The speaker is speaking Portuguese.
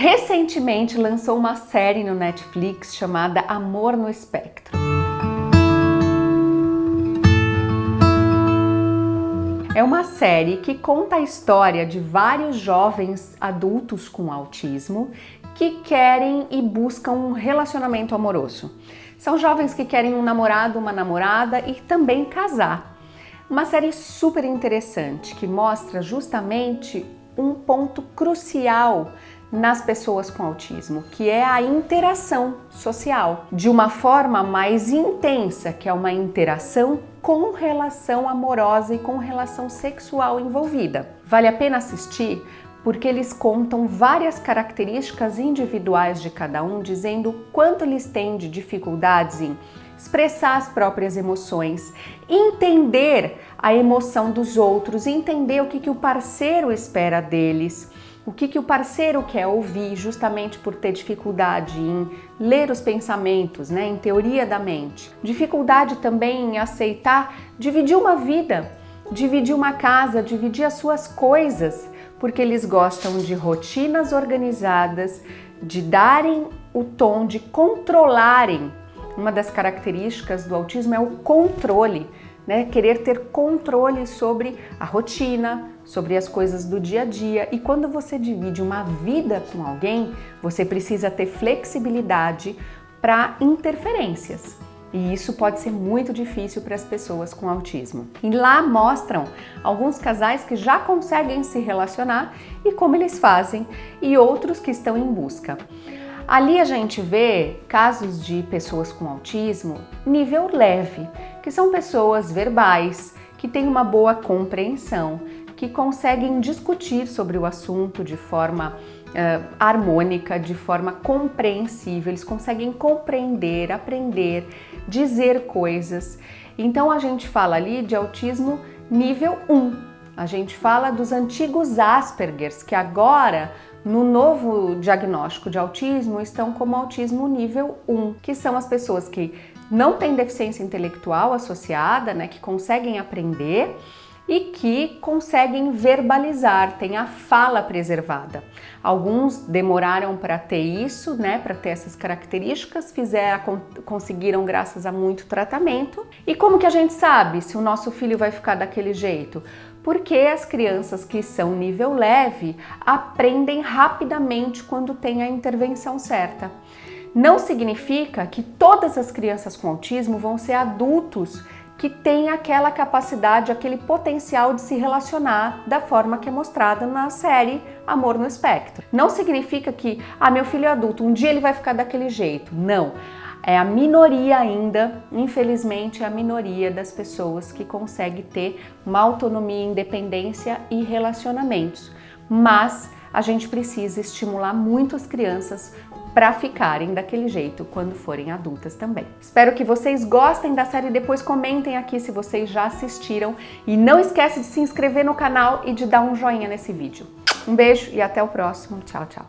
recentemente lançou uma série no Netflix chamada Amor no Espectro. É uma série que conta a história de vários jovens adultos com autismo que querem e buscam um relacionamento amoroso. São jovens que querem um namorado, uma namorada e também casar. Uma série super interessante que mostra justamente um ponto crucial nas pessoas com autismo, que é a interação social, de uma forma mais intensa, que é uma interação com relação amorosa e com relação sexual envolvida. Vale a pena assistir porque eles contam várias características individuais de cada um, dizendo quanto eles têm de dificuldades em expressar as próprias emoções, entender a emoção dos outros, entender o que, que o parceiro espera deles, o que, que o parceiro quer ouvir, justamente por ter dificuldade em ler os pensamentos, né, em teoria da mente. Dificuldade também em aceitar dividir uma vida, dividir uma casa, dividir as suas coisas, porque eles gostam de rotinas organizadas, de darem o tom, de controlarem uma das características do autismo é o controle, né? Querer ter controle sobre a rotina, sobre as coisas do dia a dia. E quando você divide uma vida com alguém, você precisa ter flexibilidade para interferências. E isso pode ser muito difícil para as pessoas com autismo. E lá mostram alguns casais que já conseguem se relacionar e como eles fazem, e outros que estão em busca. Ali a gente vê casos de pessoas com autismo nível leve, que são pessoas verbais, que têm uma boa compreensão, que conseguem discutir sobre o assunto de forma uh, harmônica, de forma compreensível, eles conseguem compreender, aprender, dizer coisas. Então a gente fala ali de autismo nível 1. A gente fala dos antigos Aspergers, que agora no novo diagnóstico de autismo estão como autismo nível 1, que são as pessoas que não têm deficiência intelectual associada, né, que conseguem aprender e que conseguem verbalizar, têm a fala preservada. Alguns demoraram para ter isso, né, para ter essas características, fizeram, conseguiram graças a muito tratamento. E como que a gente sabe se o nosso filho vai ficar daquele jeito? Porque as crianças que são nível leve aprendem rapidamente quando tem a intervenção certa. Não significa que todas as crianças com autismo vão ser adultos que têm aquela capacidade, aquele potencial de se relacionar da forma que é mostrada na série Amor no Espectro. Não significa que, ah, meu filho é adulto, um dia ele vai ficar daquele jeito. Não é a minoria ainda, infelizmente, é a minoria das pessoas que consegue ter uma autonomia, independência e relacionamentos. Mas a gente precisa estimular muito as crianças para ficarem daquele jeito quando forem adultas também. Espero que vocês gostem da série, depois comentem aqui se vocês já assistiram e não esquece de se inscrever no canal e de dar um joinha nesse vídeo. Um beijo e até o próximo. Tchau, tchau.